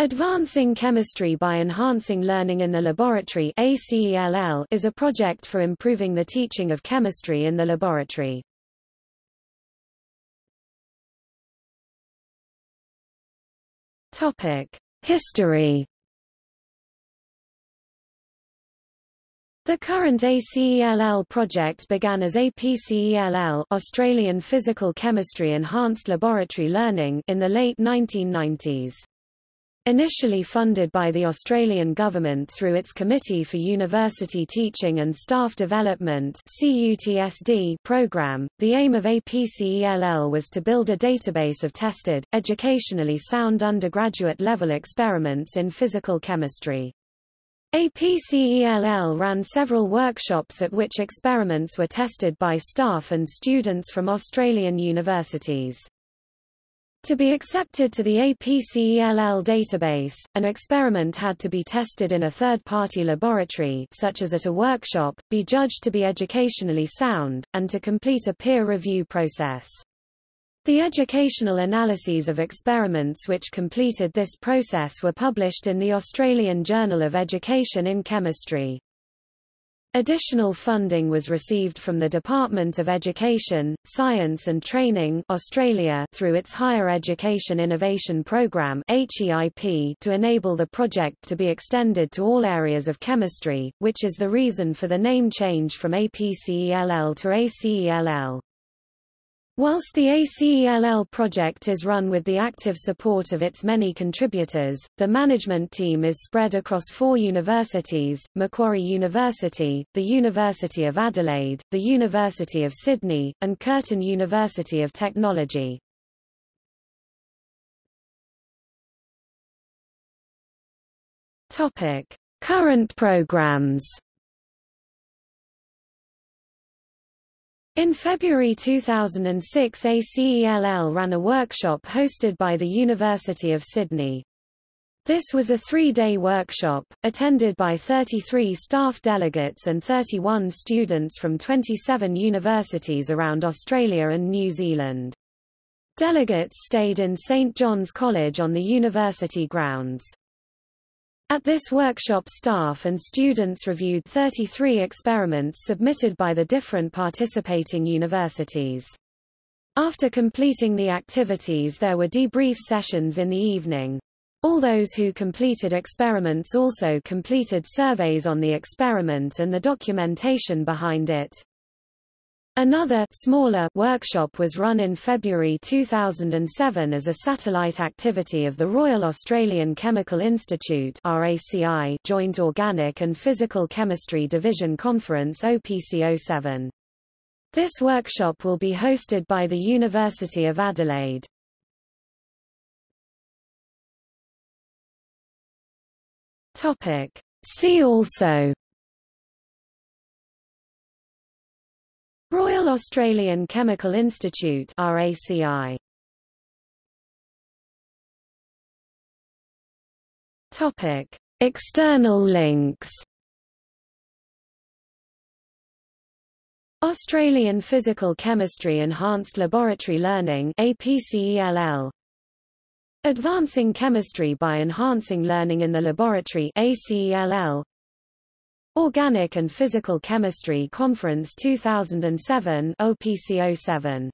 Advancing Chemistry by Enhancing Learning in the Laboratory is a project for improving the teaching of chemistry in the laboratory. History The current ACELL project began as APCELL Australian Physical Chemistry Enhanced Laboratory Learning in the late 1990s. Initially funded by the Australian Government through its Committee for University Teaching and Staff Development program, the aim of APCELL was to build a database of tested, educationally sound undergraduate-level experiments in physical chemistry. APCELL ran several workshops at which experiments were tested by staff and students from Australian universities. To be accepted to the APCELL database, an experiment had to be tested in a third-party laboratory such as at a workshop, be judged to be educationally sound, and to complete a peer review process. The educational analyses of experiments which completed this process were published in the Australian Journal of Education in Chemistry. Additional funding was received from the Department of Education, Science and Training Australia through its Higher Education Innovation Programme HEIP to enable the project to be extended to all areas of chemistry, which is the reason for the name change from APCELL to ACELL. Whilst the ACELL project is run with the active support of its many contributors, the management team is spread across four universities, Macquarie University, the University of Adelaide, the University of Sydney, and Curtin University of Technology. Current programs In February 2006 ACELL ran a workshop hosted by the University of Sydney. This was a three-day workshop, attended by 33 staff delegates and 31 students from 27 universities around Australia and New Zealand. Delegates stayed in St John's College on the university grounds. At this workshop staff and students reviewed 33 experiments submitted by the different participating universities. After completing the activities there were debrief sessions in the evening. All those who completed experiments also completed surveys on the experiment and the documentation behind it. Another smaller workshop was run in February 2007 as a satellite activity of the Royal Australian Chemical Institute RACI Joint Organic and Physical Chemistry Division Conference OPC07. This workshop will be hosted by the University of Adelaide. Topic. See also Australian Chemical Institute RACI Topic. External links. Australian Physical Chemistry Enhanced Laboratory Learning APCELL Advancing Chemistry by Enhancing Learning in the Laboratory ACELL Organic and Physical Chemistry Conference 2007 OPC07